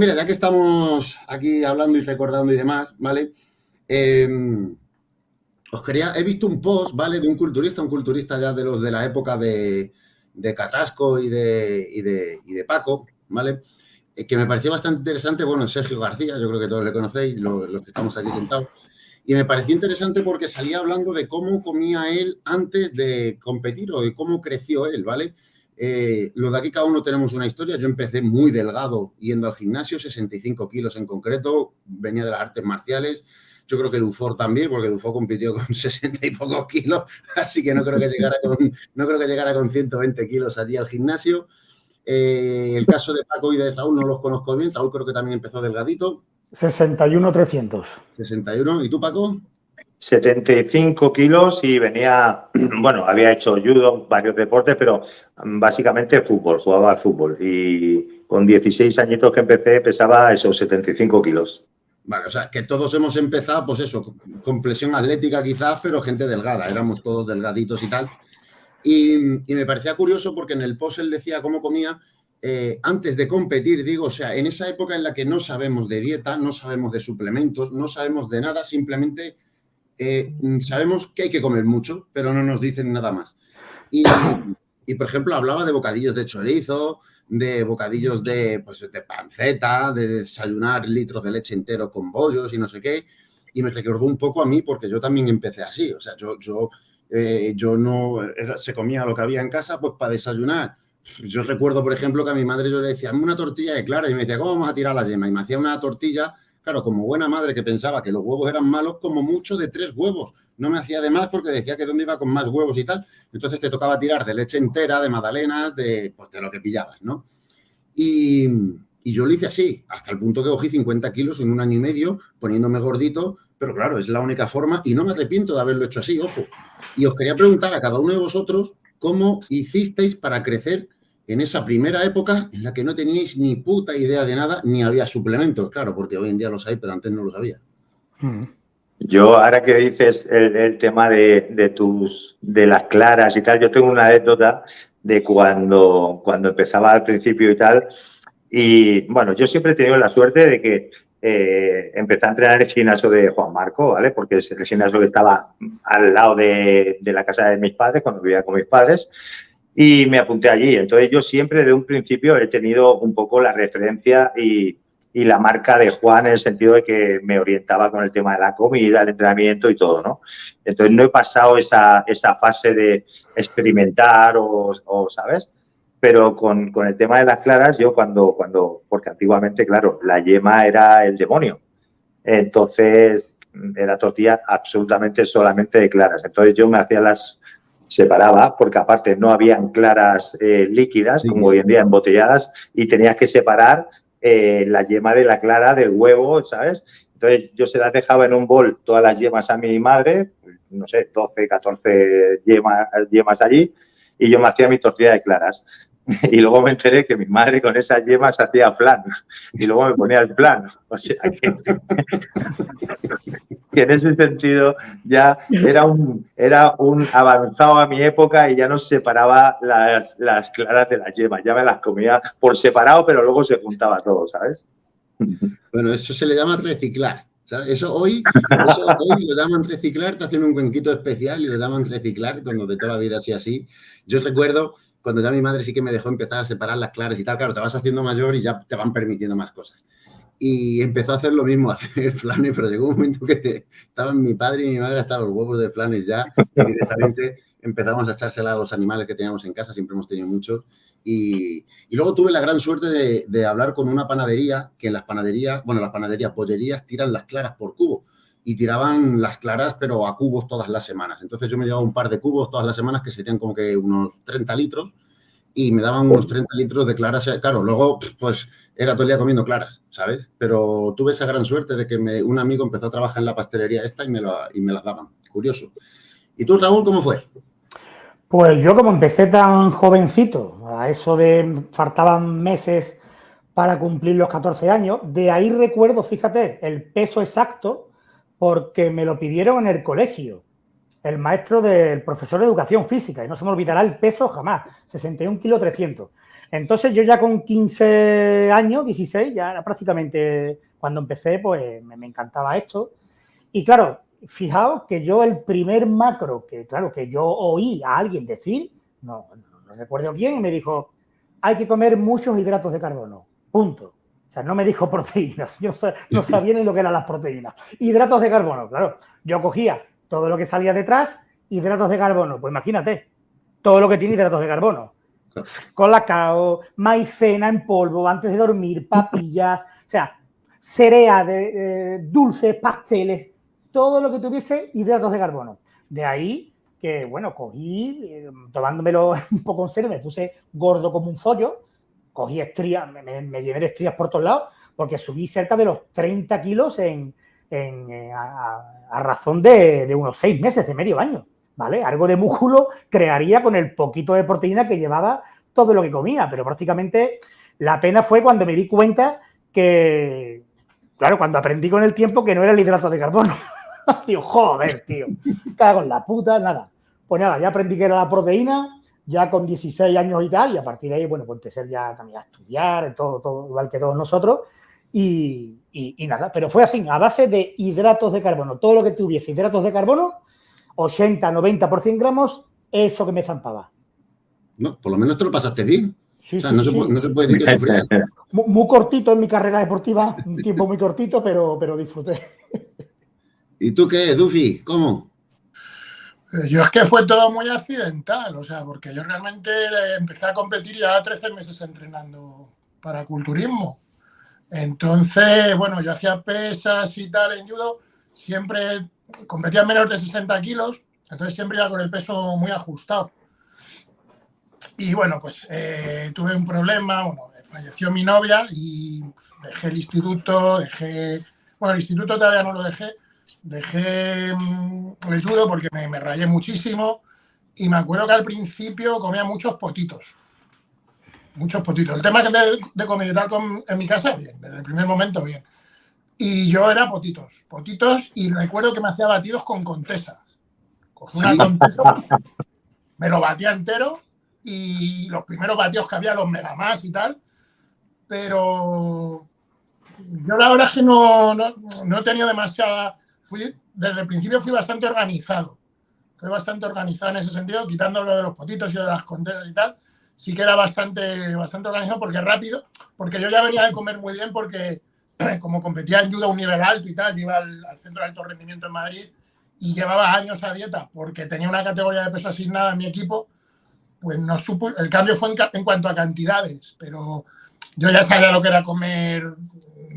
mira, ya que estamos aquí hablando y recordando y demás, ¿vale? Em, os quería, he visto un post, ¿vale? De un culturista, un culturista ya de los de la época de, de y de, y de, y de Paco, ¿vale? Eh, que me pareció bastante interesante, bueno, Sergio García, yo creo que todos le conocéis, los, los que estamos aquí sentados, y me pareció interesante porque salía hablando de cómo comía él antes de competir o de cómo creció él, ¿vale? Eh, lo de aquí cada uno tenemos una historia. Yo empecé muy delgado yendo al gimnasio, 65 kilos en concreto, venía de las artes marciales. Yo creo que Dufour también, porque Dufour compitió con 60 y pocos kilos, así que no creo que llegara con, no creo que llegara con 120 kilos allí al gimnasio. Eh, el caso de Paco y de Saúl no los conozco bien. Saúl creo que también empezó delgadito. 61 300. 61. ¿Y tú, Paco? 75 kilos y venía, bueno, había hecho judo, varios deportes, pero básicamente fútbol, jugaba al fútbol. Y con 16 añitos que empecé pesaba esos 75 kilos. Vale, o sea, que todos hemos empezado, pues eso, con presión atlética quizás, pero gente delgada, éramos todos delgaditos y tal. Y, me parecía curioso porque en el post él decía cómo comía eh, antes de competir, digo, o sea, en esa época en la que no sabemos de dieta, no sabemos de suplementos, no sabemos de nada, simplemente eh, sabemos que hay que comer mucho, pero no nos dicen nada más. Y, por ejemplo, hablaba de bocadillos de chorizo, de bocadillos de, pues, de panceta, de desayunar litros de leche entero con bollos y no sé qué. Y me recordó un poco a mí porque yo también empecé así. O sea, yo, yo, eh, yo no, se comía lo que había en casa pues para desayunar. Yo recuerdo, por ejemplo, que a mi madre yo le decía, una tortilla de clara y me decía, ¿cómo vamos a tirar la yema? Y me hacía una tortilla Claro, como buena madre que pensaba que los huevos eran malos, como mucho de tres huevos. No me hacía de más porque decía que dónde iba con más huevos y tal. Entonces te tocaba tirar de leche entera, de magdalenas, de, pues, de lo que pillabas, ¿no? Y, y yo lo hice así, hasta el punto que cogí 50 kilos en un año y medio, poniéndome gordito, pero claro, es la única forma y no me arrepiento de haberlo hecho así, ojo. Y os quería preguntar a cada uno de vosotros cómo hicisteis para crecer en esa primera época en la que no teníais ni puta idea de nada, ni había suplementos, claro, porque hoy en día los hay, pero antes no los había. Hmm. Yo, ahora que dices el, tema de, tus, de las claras y tal, yo tengo una anécdota de cuando, cuando empezaba al principio y tal. Y bueno, yo siempre he tenido la suerte de que eh, empecé a entrenar en el gimnasio de Juan Marco, ¿vale? Porque es el gimnasio que estaba al lado de, de la casa de mis padres, cuando vivía con mis padres y me apunté allí. Entonces yo siempre de un principio he tenido un poco la referencia y, y, la marca de Juan en el sentido de que me orientaba con el tema de la comida, el entrenamiento y todo, ¿no? Entonces no he pasado esa, esa fase de experimentar o, o ¿sabes? Pero con, con, el tema de las claras, yo cuando, cuando, porque antiguamente, claro, la yema era el demonio. Entonces era tortilla absolutamente solamente de claras. Entonces yo me hacía las, separaba, porque aparte no habían claras eh, líquidas, como hoy en día embotelladas, y tenías que separar eh, la yema de la clara del huevo, ¿sabes? Entonces yo se las dejaba en un bol todas las yemas a mi madre, no sé, 12, 14 yemas, yemas allí, y yo me hacía mi tortilla de claras. Y luego me enteré que mi madre con esas yemas hacía plan. Y luego me ponía el plan. O sea que, en ese sentido ya era un, era un avanzado a mi época y ya no separaba las, las claras de las yemas. Ya me las comía por separado, pero luego se juntaba todo, ¿sabes? Bueno, eso se le llama reciclar. Eso hoy, eso hoy lo llaman reciclar, te hacen un cuenquito especial y lo llaman reciclar, cuando de toda la vida así así. Yo recuerdo cuando ya mi madre sí que me dejó empezar a separar las claras y tal, claro, te vas haciendo mayor y ya te van permitiendo más cosas. Y empezó a hacer lo mismo, a hacer flanes, pero llegó un momento que te, estaban mi padre y mi madre hasta los huevos de flanes ya, y directamente empezamos a echársela a los animales que teníamos en casa, siempre hemos tenido muchos. Y, y luego tuve la gran suerte de, de hablar con una panadería, que en las panaderías, bueno, las panaderías, pollerías, tiran las claras por cubo y tiraban las claras, pero a cubos todas las semanas. Entonces yo me llevaba un par de cubos todas las semanas, que serían como que unos 30 litros, y me daban unos 30 litros de claras. Claro, luego pues era todo el día comiendo claras, ¿sabes? Pero tuve esa gran suerte de que me, un amigo empezó a trabajar en la pastelería esta y me, y me las daban. Curioso. ¿Y tú, Raúl, cómo fue? Pues yo como empecé tan jovencito, a eso de faltaban meses para cumplir los 14 años, de ahí recuerdo, fíjate, el peso exacto porque me lo pidieron en el colegio, el maestro del profesor de educación física, y no se me olvidará el peso jamás, 61 kilos 300. Entonces yo ya con 15 años, 16, ya era prácticamente cuando empecé, pues me, encantaba esto. Y claro, fijaos que yo el primer macro que, claro, que yo oí a alguien decir, no, no, recuerdo quién, me dijo, hay que comer muchos hidratos de carbono, punto. O sea, no me dijo proteínas, yo no sabía ni lo que eran las proteínas. Hidratos de carbono, claro. Yo cogía todo lo que salía detrás, hidratos de carbono, pues imagínate, todo lo que tiene hidratos de carbono. Colacao, maicena en polvo antes de dormir, papillas, o sea, cereas, de, dulces, pasteles, todo lo que tuviese hidratos de carbono. De ahí que, bueno, cogí, eh, tomándomelo un poco en serio, me puse gordo como un follo, cogí estrías, me, llené de estrías por todos lados, porque subí cerca de los 30 kilos en, eh, a, razón de, unos seis meses, de medio año, ¿vale? Algo de músculo crearía con el poquito de proteína que llevaba todo lo que comía, pero prácticamente la pena fue cuando me di cuenta que, claro, cuando aprendí con el tiempo que no era el hidrato de carbono. Digo, joder, tío, cago en la puta, nada. Pues nada, ya aprendí que era la proteína, ya con 16 años y tal, y a partir de ahí, bueno, pues empecé ya a estudiar, todo, todo, igual que todos nosotros, y, y, nada, pero fue así, a base de hidratos de carbono. Todo lo que tuviese hidratos de carbono, 80, 90 por 100 gramos, eso que me zampaba. No, por lo menos te lo pasaste bien. Sí, no, se puede, decir que sufrías. Muy, cortito en mi carrera deportiva, un tiempo muy cortito, pero, pero disfruté. ¿Y tú qué, Duffy? ¿Cómo? Eh, yo es que fue todo muy accidental, o sea, porque yo realmente empecé a competir ya 13 meses entrenando para culturismo. Entonces, bueno, yo hacía pesas y tal en judo, siempre competía menos de 60 kilos, entonces siempre iba con el peso muy ajustado. Y bueno, pues eh, tuve un problema, bueno, falleció mi novia y dejé el instituto, dejé, bueno, el instituto todavía no lo dejé, dejé mm, el judo porque me, me rayé muchísimo y me acuerdo que al principio comía muchos potitos muchos potitos. El tema es que de, de y tal en mi casa, bien, desde el primer momento, bien. Y yo era potitos, potitos, y recuerdo que me hacía batidos con contesas. Cogí una contesa, me lo batía entero, y los primeros batidos que había, los mega más y tal, pero yo la verdad es que no, no, no he tenido demasiada... Fui, desde el principio fui bastante organizado. Fui bastante organizado en ese sentido, quitando lo de los potitos y lo de las contesas y tal sí que era bastante, bastante organizado porque rápido, porque yo ya venía de comer muy bien porque como competía en judo a un nivel alto y tal, iba al, centro de alto rendimiento en Madrid y llevaba años a dieta porque tenía una categoría de peso asignada en mi equipo, pues no supo, el cambio fue en, cuanto a cantidades, pero yo ya sabía lo que era comer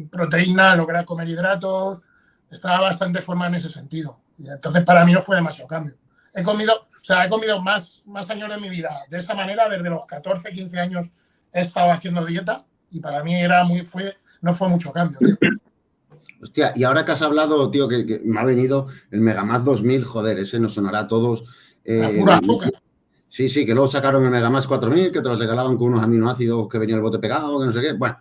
proteína, lo que era comer hidratos, estaba bastante formado en ese sentido. Y entonces para mí no fue demasiado cambio. He comido, o sea, he comido más, más años de mi vida de esta manera, desde los 14, 15 años he estado haciendo dieta y para mí era muy, fue, no fue mucho cambio, Hostia, y ahora que has hablado, tío, que, me ha venido el Megamax 2000, joder, ese nos sonará a todos. Eh, pura azúcar. Sí, sí, que luego sacaron el Megamax 4000, que te los regalaban con unos aminoácidos que venía el bote pegado, que no sé qué. Bueno,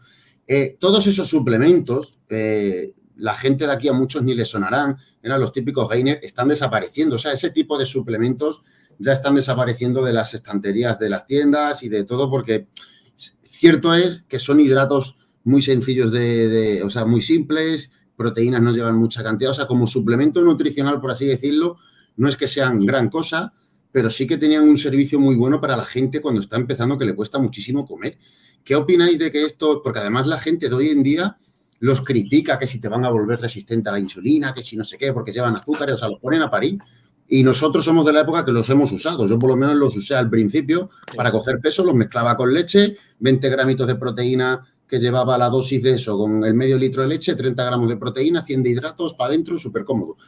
eh, todos esos suplementos, eh, la gente de aquí a muchos ni les sonarán, eran los típicos gainers, están desapareciendo. O sea, ese tipo de suplementos ya están desapareciendo de las estanterías de las tiendas y de todo, porque cierto es que son hidratos muy sencillos de, o sea, muy simples, proteínas no llevan mucha cantidad, o sea, como suplemento nutricional, por así decirlo, no es que sean gran cosa, pero sí que tenían un servicio muy bueno para la gente cuando está empezando, que le cuesta muchísimo comer. ¿Qué opináis de que esto, porque además la gente de hoy en día los critica que si te van a volver resistente a la insulina, que si no sé qué, porque llevan azúcares, o sea, los ponen a parir. Y nosotros somos de la época que los hemos usado. Yo por lo menos los usé al principio para coger peso, los mezclaba con leche, 20 gramitos de proteína que llevaba la dosis de eso, con el medio litro de leche, 30 gramos de proteína, 100 de hidratos, para adentro, súper cómodo.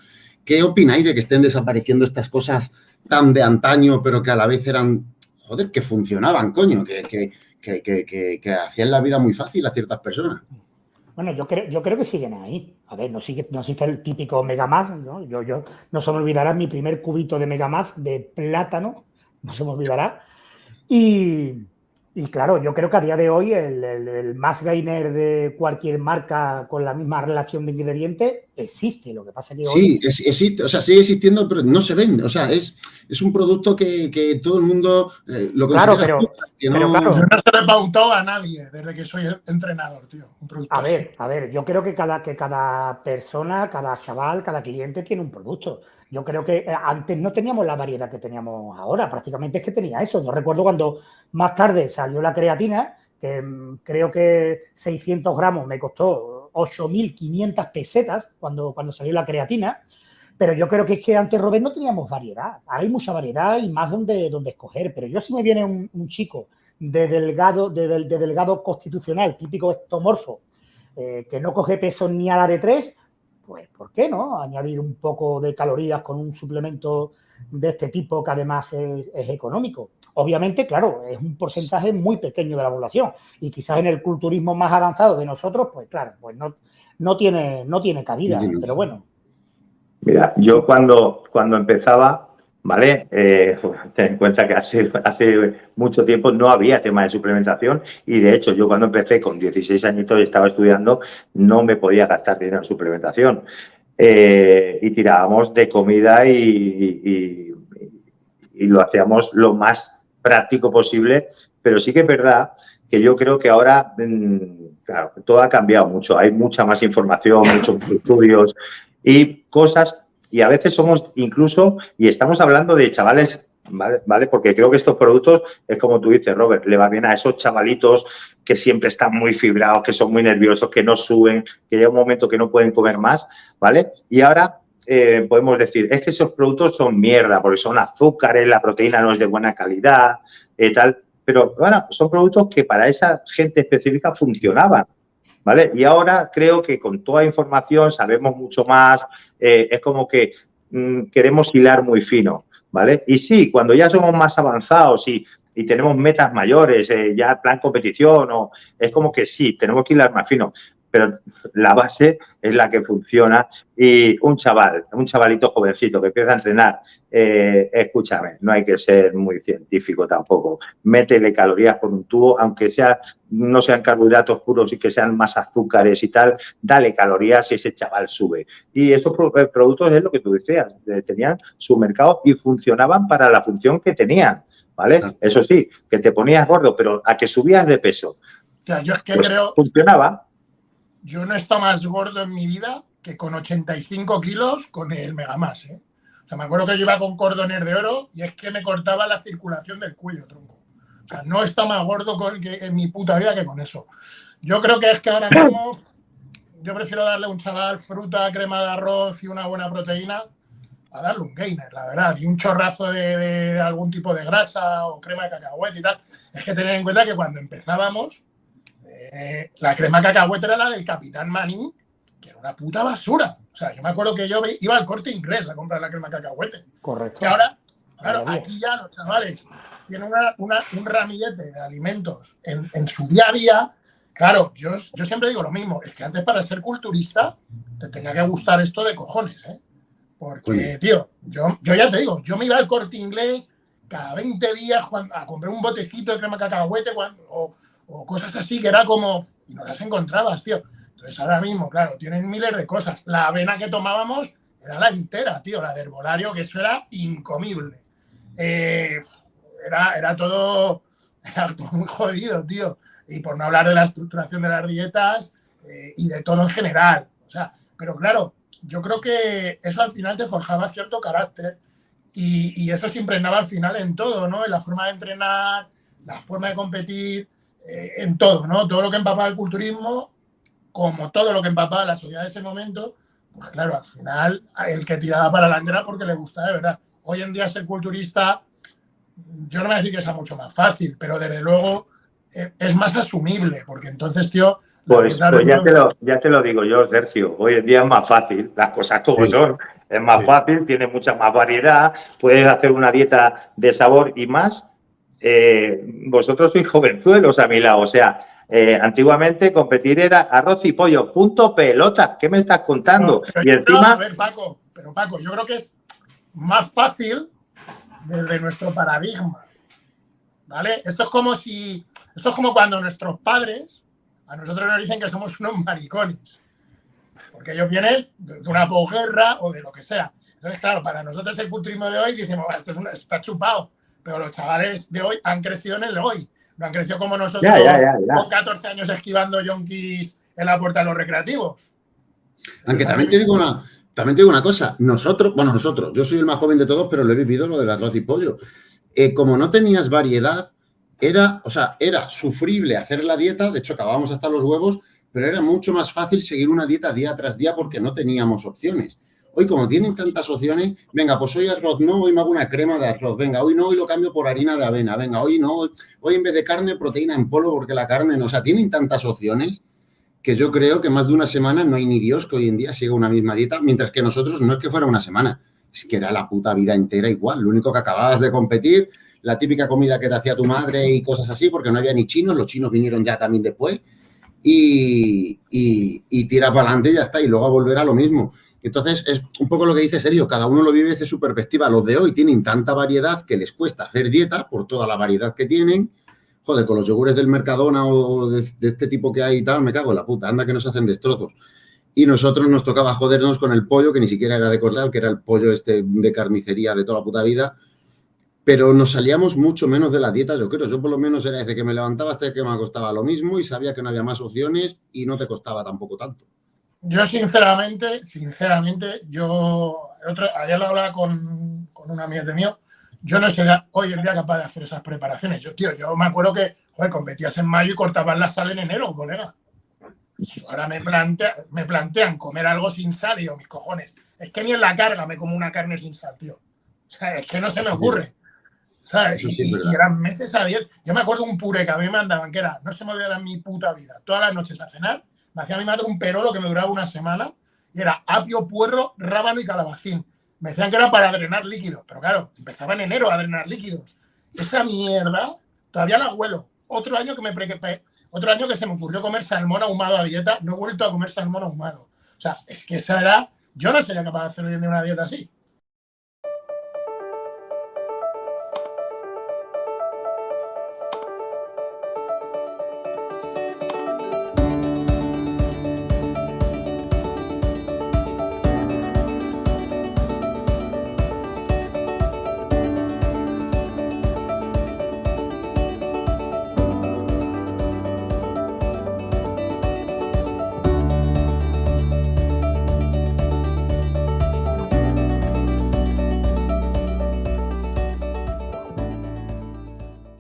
¿Qué opináis de que estén desapareciendo estas cosas tan de antaño, pero que a la vez eran, joder, que funcionaban, coño, que, que, que, que hacían la vida muy fácil a ciertas personas? Bueno, yo creo, yo creo que siguen ahí. A ver, no, sigue, no existe el típico Megamax, ¿no? Yo, yo, no se me olvidará mi primer cubito de Megamax de plátano, no se me olvidará. Y, Y claro, yo creo que a día de hoy el, más gainer de cualquier marca con la misma relación de ingredientes existe. Lo que pasa es que hoy... Sí, existe, o sea, sigue existiendo, pero no se vende. O sea, es, es un producto que, todo el mundo eh, lo Claro, pero, no... claro. Yo no se le pautado a nadie desde que soy entrenador, tío. a ver, a ver, yo creo que cada, que cada persona, cada chaval, cada cliente tiene un producto. Yo creo que eh, antes no teníamos la variedad que teníamos ahora, prácticamente es que tenía eso. Yo recuerdo cuando más tarde salió la creatina, que mm, creo que 600 gramos me costó 8.500 pesetas cuando, cuando salió la creatina, pero yo creo que es que antes, Robert, no teníamos variedad. Ahora hay mucha variedad y más donde, donde escoger, pero yo si me viene un, chico de delgado, de, delgado constitucional, típico estomorfo, eh, que no coge peso ni a la de tres, pues ¿por qué no? Añadir un poco de calorías con un suplemento de este tipo que además es, económico. Obviamente, claro, es un porcentaje muy pequeño de la población y quizás en el culturismo más avanzado de nosotros, pues claro, pues no, no, tiene, no tiene cabida, pero bueno. Mira, yo cuando, cuando empezaba, ¿vale? Eh, ten en cuenta que hace, hace mucho tiempo no había tema de suplementación y de hecho yo cuando empecé con 16 añitos y estaba estudiando no me podía gastar dinero en suplementación eh, y tirábamos de comida y, lo hacíamos lo más práctico posible, pero sí que es verdad que yo creo que ahora mm, claro, todo ha cambiado mucho, hay mucha más información, muchos estudios y cosas y a veces somos incluso, y estamos hablando de chavales, ¿vale? Porque creo que estos productos, es como tú dices, Robert, le va bien a esos chavalitos que siempre están muy fibrados, que son muy nerviosos, que no suben, que llega un momento que no pueden comer más, ¿vale? Y ahora eh, podemos decir, es que esos productos son mierda, porque son azúcares, la proteína no es de buena calidad, eh, tal. Pero bueno, son productos que para esa gente específica funcionaban. ¿Vale? Y ahora creo que con toda información sabemos mucho más, eh, es como que mm, queremos hilar muy fino, ¿vale? Y sí, cuando ya somos más avanzados y, tenemos metas mayores, eh, ya plan competición, o, es como que sí, tenemos que hilar más fino pero la base es la que funciona. Y un chaval, un chavalito jovencito que empieza a entrenar, eh, escúchame, no hay que ser muy científico tampoco. Métele calorías por un tubo, aunque sea, no sean carbohidratos puros y que sean más azúcares y tal, dale calorías y ese chaval sube. Y estos eh, productos es lo que tú decías, eh, tenían su mercado y funcionaban para la función que tenían. ¿Vale? Eso sí, que te ponías gordo, pero a que subías de peso. yo es que pues creo, funcionaba yo no he estado más gordo en mi vida que con 85 kilos con el Megamas. ¿eh? O sea, me acuerdo que yo iba con cordones de oro y es que me cortaba la circulación del cuello, tronco. O sea, no estado más gordo que en mi puta vida que con eso. Yo creo que es que ahora mismo yo prefiero darle a un chaval fruta, crema de arroz y una buena proteína a darle un gainer, la verdad, y un chorrazo de, algún tipo de grasa o crema de cacahuete y tal. Es que tener en cuenta que cuando empezábamos, eh, la crema cacahuete era la del Capitán Maní, que era una puta basura. O sea, yo me acuerdo que yo iba al corte inglés a comprar la crema cacahuete. Correcto. Que ahora, claro, aquí ya los chavales tienen un ramillete de alimentos en, su día a día. Claro, yo, yo siempre digo lo mismo, es que antes para ser culturista te tenía que gustar esto de cojones, ¿eh? Porque, tío, yo, yo ya te digo, yo me iba al corte inglés cada 20 días a comprar un botecito de crema cacahuete o, o cosas así que era como, y no las encontrabas, tío. Entonces ahora mismo, claro, tienen miles de cosas. La avena que tomábamos era la entera, tío, la de herbolario, que eso era incomible. Eh, era, era, todo, era todo muy jodido, tío. Y por no hablar de la estructuración de las dietas eh, y de todo en general. O sea, pero claro, yo creo que eso al final te forjaba cierto carácter y, y eso se impregnaba al final en todo, ¿no? En la forma de entrenar, la forma de competir, eh, en todo, ¿no? Todo lo que empapaba el culturismo, como todo lo que empapaba la sociedad de ese momento, pues claro, al final el que tiraba para adelante era porque le gustaba de verdad. Hoy en día ser culturista, yo no me voy a decir que sea mucho más fácil, pero desde luego eh, es más asumible, porque entonces, tío... Pues, pues ya, te lo, ya te lo digo yo, Sergio, hoy en día es más fácil, las cosas como son, es más fácil, tiene mucha más variedad, puedes hacer una dieta de sabor y más eh, vosotros sois jovenzuelos a mi lado, o sea, eh, antiguamente competir era arroz y pollo, punto pelota, ¿qué me estás contando? y encima... a ver, Paco, pero Paco, yo creo que es más fácil desde nuestro paradigma, ¿vale? Esto es como si Esto es como cuando nuestros padres a nosotros nos dicen que somos unos maricones. Porque ellos vienen de una posguerra o de lo que sea. Entonces, claro, para nosotros el culturismo de hoy decimos, esto es está chupado. Pero los chavales de hoy han crecido en el hoy. No han crecido como nosotros con 14 años esquivando yonkis en la puerta de los recreativos. Aunque también te digo una, también te digo una cosa, nosotros, bueno, nosotros, yo soy el más joven de todos, pero lo he vivido lo del arroz y pollo. Eh, como no tenías variedad, era, o sea, era sufrible hacer la dieta, de hecho acabábamos hasta los huevos, pero era mucho más fácil seguir una dieta día tras día porque no teníamos opciones. Hoy, como tienen tantas opciones, venga, pues hoy arroz no, hoy me hago una crema de arroz, venga, hoy no, hoy lo cambio por harina de avena, venga, hoy no, hoy en vez de carne, proteína en polvo porque la carne no, o sea, tienen tantas opciones que yo creo que más de una semana no hay ni Dios que hoy en día siga una misma dieta, mientras que nosotros no es que fuera una semana, es que era la puta vida entera igual. Lo único que acababas de competir, la típica comida que te hacía tu madre y cosas así, porque no había ni chinos, los chinos vinieron ya también después, y, y, tira para adelante y ya está, y luego a volver a lo mismo. Entonces, es un poco lo que dice Sergio, cada uno lo vive desde su perspectiva. Los de hoy tienen tanta variedad que les cuesta hacer dieta por toda la variedad que tienen, joder, con los yogures del Mercadona o de, este tipo que hay y tal, me cago en la puta, anda que nos hacen destrozos. Y nosotros nos tocaba jodernos con el pollo, que ni siquiera era de corral, que era el pollo este de carnicería de toda la puta vida, pero nos salíamos mucho menos de la dieta, yo creo. Yo por lo menos era desde que me levantaba hasta que me costaba lo mismo y sabía que no había más opciones y no te costaba tampoco tanto. Yo sinceramente, sinceramente, yo ayer lo hablaba con, con un amigo de mío, yo no sería hoy en día capaz de hacer esas preparaciones. Yo, tío, yo me acuerdo que, joder, competías en mayo y cortabas la sal en enero, colega. Ahora me, plantea, me plantean comer algo sin sal y digo, mis cojones, es que ni en la carga me como una carne sin sal, tío. O sea, es que no se me ocurre. ¿Sabes? y, eran meses a diez. Yo me acuerdo un puré que a mí me mandaban, que era, no se me olvidará en mi puta vida, todas las noches a cenar, me hacía mi madre un perolo que me duraba una semana y era apio, puerro, rábano y calabacín. Me decían que era para drenar líquidos, pero claro, empezaba en enero a drenar líquidos. Esa mierda todavía la huelo. Otro año que me otro año que se me ocurrió comer salmón ahumado a dieta, no he vuelto a comer salmón ahumado. O sea, es que esa era, yo no sería capaz de hacer hoy en día una dieta así.